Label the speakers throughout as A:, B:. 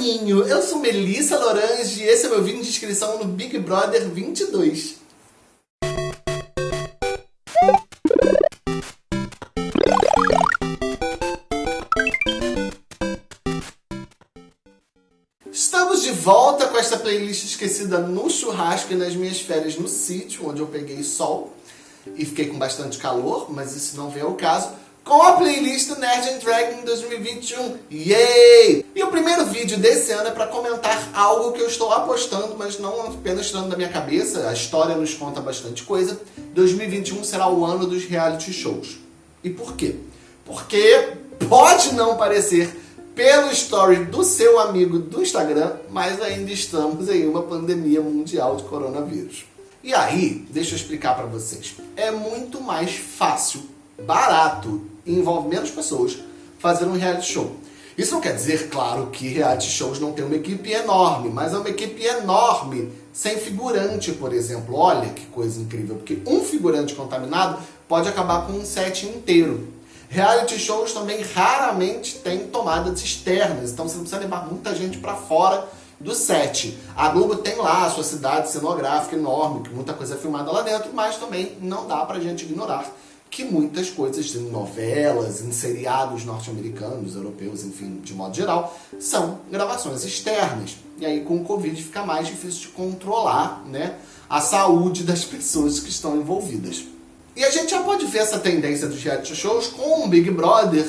A: Eu sou Melissa Lorange. E esse é meu vídeo de inscrição no Big Brother 22. Estamos de volta com esta playlist esquecida no churrasco e nas minhas férias no sítio, onde eu peguei sol e fiquei com bastante calor, mas isso não vem ao caso com a playlist Nerd and Dragon 2021. Yay! E o primeiro vídeo desse ano é para comentar algo que eu estou apostando, mas não apenas tirando da minha cabeça, a história nos conta bastante coisa. 2021 será o ano dos reality shows. E por quê? Porque pode não parecer pelo story do seu amigo do Instagram, mas ainda estamos em uma pandemia mundial de coronavírus. E aí, deixa eu explicar para vocês. É muito mais fácil, barato envolve menos pessoas fazer um reality show. Isso não quer dizer, claro, que reality shows não tem uma equipe enorme, mas é uma equipe enorme sem figurante, por exemplo. Olha que coisa incrível, porque um figurante contaminado pode acabar com um set inteiro. Reality shows também raramente têm tomadas externas, então você não precisa levar muita gente para fora do set. A Globo tem lá a sua cidade cenográfica enorme, que muita coisa é filmada lá dentro, mas também não dá pra gente ignorar que muitas coisas em novelas, em seriados norte-americanos, europeus, enfim, de modo geral, são gravações externas. E aí com o Covid fica mais difícil de controlar né, a saúde das pessoas que estão envolvidas. E a gente já pode ver essa tendência dos reality shows com o Big Brother,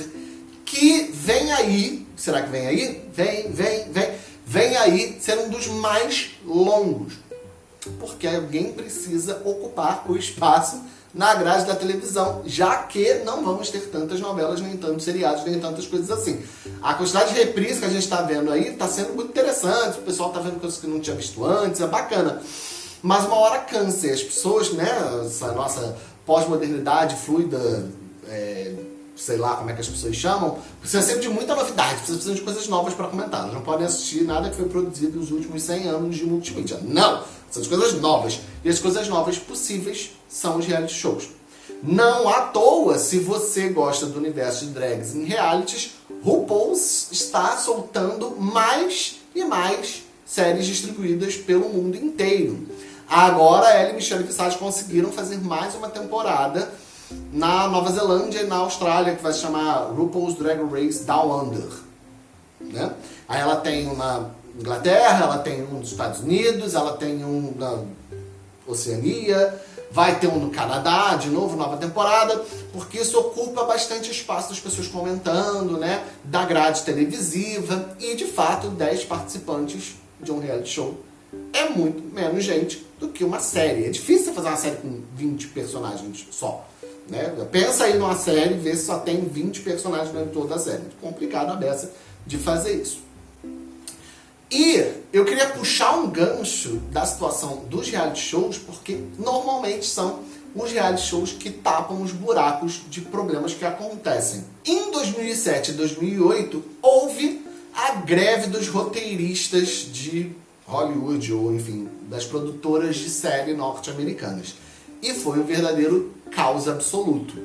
A: que vem aí, será que vem aí? Vem, vem, vem, vem aí ser um dos mais longos. Porque alguém precisa ocupar o espaço na grade da televisão, já que não vamos ter tantas novelas, nem tantos seriados, nem tantas coisas assim. A quantidade de reprise que a gente está vendo aí está sendo muito interessante, o pessoal está vendo coisas que não tinha visto antes, é bacana. Mas uma hora cansa, as pessoas, né, essa nossa pós-modernidade fluida, é, sei lá como é que as pessoas chamam, precisa sempre de muita novidade, precisa de coisas novas para comentar. Elas não podem assistir nada que foi produzido nos últimos 100 anos de multimídia. Não! São as coisas novas. E as coisas novas possíveis são os reality shows. Não à toa, se você gosta do universo de drags em realities, RuPaul está soltando mais e mais séries distribuídas pelo mundo inteiro. Agora, ela e Michelle Visage conseguiram fazer mais uma temporada na Nova Zelândia e na Austrália, que vai se chamar RuPaul's Drag Race Down Under. Né? Aí ela tem uma Inglaterra, ela tem um nos Estados Unidos, ela tem um na Oceania, vai ter um no Canadá, de novo, nova temporada, porque isso ocupa bastante espaço das pessoas comentando, né, da grade televisiva, e de fato 10 participantes de um reality show é muito menos gente do que uma série. É difícil fazer uma série com 20 personagens só. Né? Pensa aí numa série e vê se só tem 20 personagens dentro de toda a série. Muito complicado a beça de fazer isso. E eu queria puxar um gancho da situação dos reality shows, porque normalmente são os reality shows que tapam os buracos de problemas que acontecem. Em 2007 e 2008, houve a greve dos roteiristas de Hollywood, ou enfim, das produtoras de série norte-americanas. E foi um verdadeiro caos absoluto.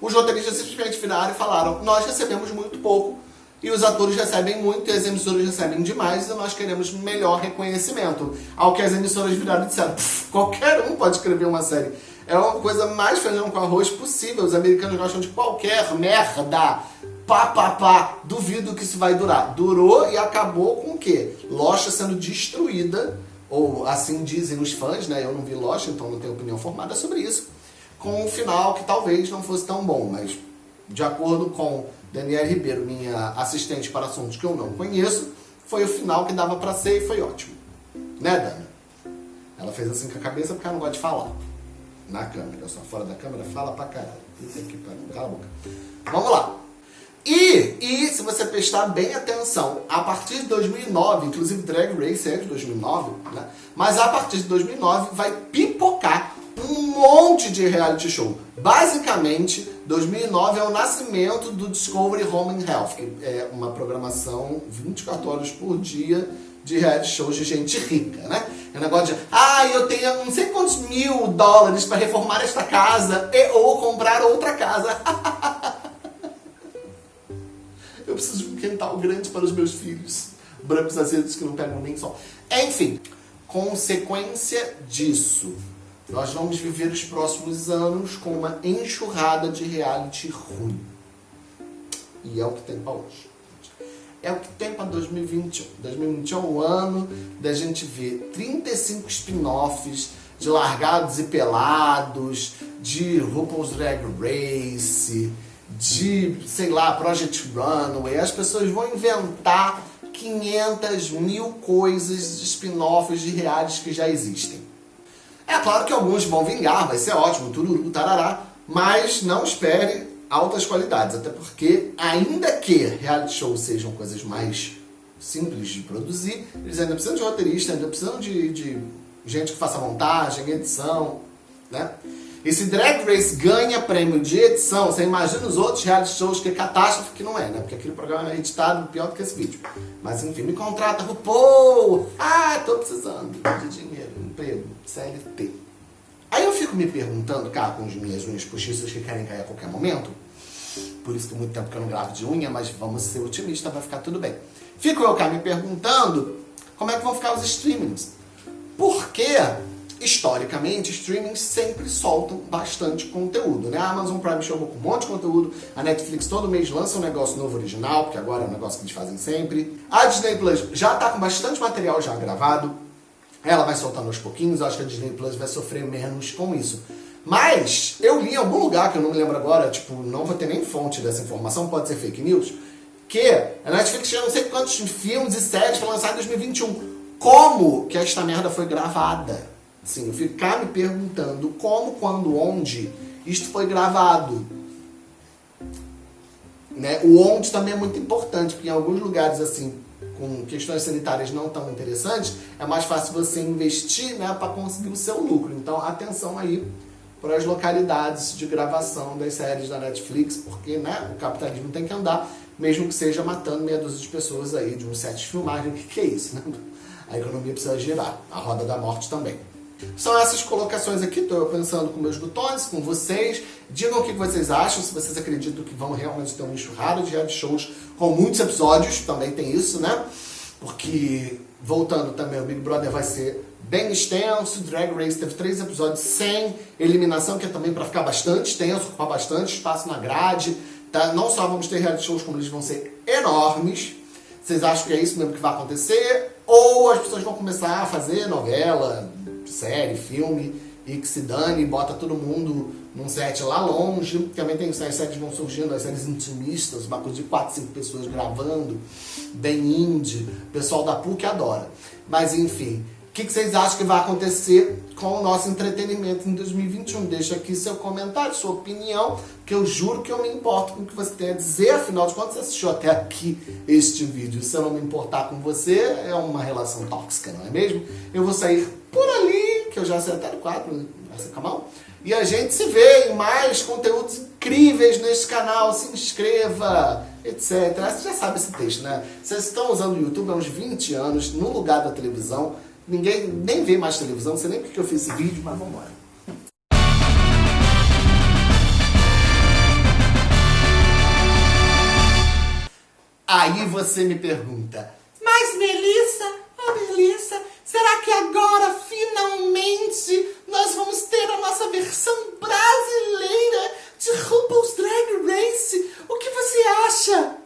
A: Os roteiristas simplesmente viraram e falaram, nós recebemos muito pouco, e os atores recebem muito e as emissoras recebem demais e nós queremos melhor reconhecimento. Ao que as emissoras viraram e disseram, qualquer um pode escrever uma série. É uma coisa mais feijão com arroz possível. Os americanos gostam de qualquer merda. Pá, pá, pá. Duvido que isso vai durar. Durou e acabou com o quê? Locha sendo destruída, ou assim dizem os fãs, né? Eu não vi Locha, então não tenho opinião formada sobre isso. Com um final que talvez não fosse tão bom, mas de acordo com Daniela Ribeiro, minha assistente para assuntos que eu não conheço, foi o final que dava para ser e foi ótimo. Né, Dani? Ela fez assim com a cabeça porque ela não gosta de falar. Na câmera, só fora da câmera, fala pra caralho. Isso aqui, cala a boca. Vamos lá. E, e se você prestar bem atenção, a partir de 2009, inclusive Drag Race é de 2009, né? Mas a partir de 2009 vai pipocar um monte de reality show. Basicamente, 2009 é o nascimento do Discovery Home and Health, que é uma programação 24 horas por dia de reality shows de gente rica, né? É um negócio de, ah, eu tenho não sei quantos mil dólares para reformar esta casa e ou comprar outra casa. eu preciso de um quintal grande para os meus filhos. brancos azedos que não pegam nem sol. Enfim, consequência disso, nós vamos viver os próximos anos com uma enxurrada de reality ruim. E é o que tem para hoje. É o que tem para 2021. 2021 é o ano da gente ver 35 spin-offs de Largados e Pelados, de RuPaul's Drag Race, de, sei lá, Project Runway. As pessoas vão inventar 500 mil coisas de spin-offs de realities que já existem. É claro que alguns vão vingar, vai ser ótimo, tururu, tarará, mas não espere altas qualidades, até porque, ainda que reality shows sejam coisas mais simples de produzir, eles ainda precisam de roteirista, ainda precisam de, de gente que faça montagem, edição, né? E se Drag Race ganha prêmio de edição, você imagina os outros reality shows que é catástrofe que não é, né? Porque aquele programa é editado pior do que esse vídeo. Mas enfim, me contrata, RuPaul! Ah, tô precisando de dinheiro, emprego, CLT. Aí eu fico me perguntando, cá com as minhas unhas postiças que querem cair a qualquer momento, por isso que muito tempo que eu não gravo de unha, mas vamos ser otimistas, vai ficar tudo bem. Fico eu cá me perguntando como é que vão ficar os streamings. Porque historicamente, streamings sempre soltam bastante conteúdo, né? A Amazon Prime chegou com um monte de conteúdo, a Netflix todo mês lança um negócio novo original, porque agora é um negócio que eles fazem sempre. A Disney Plus já tá com bastante material já gravado, ela vai soltando aos pouquinhos, acho que a Disney Plus vai sofrer menos com isso. Mas, eu li em algum lugar, que eu não me lembro agora, tipo, não vou ter nem fonte dessa informação, pode ser fake news, que a Netflix tinha não sei quantos filmes e séries para lançar em 2021. Como que esta merda foi gravada? Sim, eu ficar me perguntando como, quando, onde isto foi gravado. Né? O onde também é muito importante, porque em alguns lugares assim, com questões sanitárias não tão interessantes, é mais fácil você investir né, para conseguir o seu lucro. Então, atenção aí para as localidades de gravação das séries da Netflix, porque né, o capitalismo tem que andar, mesmo que seja matando meia dúzia de pessoas aí de um set de filmagem. O que, que é isso? Né? A economia precisa girar, a roda da morte também. São essas colocações aqui, estou eu pensando com meus botões, com vocês. Digam o que vocês acham, se vocês acreditam que vão realmente ter um enxurrado de reality shows com muitos episódios, também tem isso, né? Porque, voltando também, o Big Brother vai ser bem extenso, Drag Race teve três episódios sem eliminação, que é também para ficar bastante extenso, ocupar bastante espaço na grade. Tá? Não só vamos ter reality shows, como eles vão ser enormes. Vocês acham que é isso mesmo que vai acontecer? Ou as pessoas vão começar a fazer novela, série, filme, e que se dane, bota todo mundo num set lá longe. Também tem as séries vão surgindo, as séries intimistas, uma coisa de 4, 5 pessoas gravando, bem indie, pessoal da PUC adora. Mas enfim, o que, que vocês acham que vai acontecer com o nosso entretenimento em 2021? Deixa aqui seu comentário, sua opinião, que eu juro que eu me importo com o que você tem a dizer, afinal de contas você assistiu até aqui este vídeo. Se eu não me importar com você, é uma relação tóxica, não é mesmo? Eu vou sair por ali, que eu já acertei o quadro. E a gente se vê em mais conteúdos incríveis neste canal. Se inscreva, etc. Você já sabe esse texto, né? Vocês estão usando o YouTube há uns 20 anos, no lugar da televisão. Ninguém nem vê mais televisão, não sei nem porque eu fiz esse vídeo, mas vamos embora. Aí você me pergunta, mas Melissa, oh Melissa, será que agora finalmente nós vamos ter a nossa versão brasileira de RuPaul's Drag Race? O que você acha?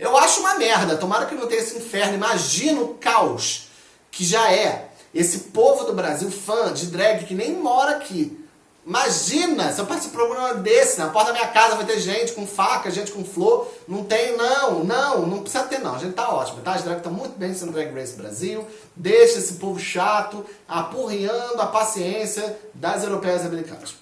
A: Eu acho uma merda, tomara que não tenha esse inferno, imagina o caos que já é esse povo do Brasil fã de drag que nem mora aqui Imagina, se eu participar de um programa desse, na porta da minha casa vai ter gente com faca, gente com flor. Não tem, não, não, não precisa ter não. A gente tá ótimo, tá? As drag estão muito bem sendo Drag Race Brasil. Deixa esse povo chato apurriando a paciência das europeias e americanas.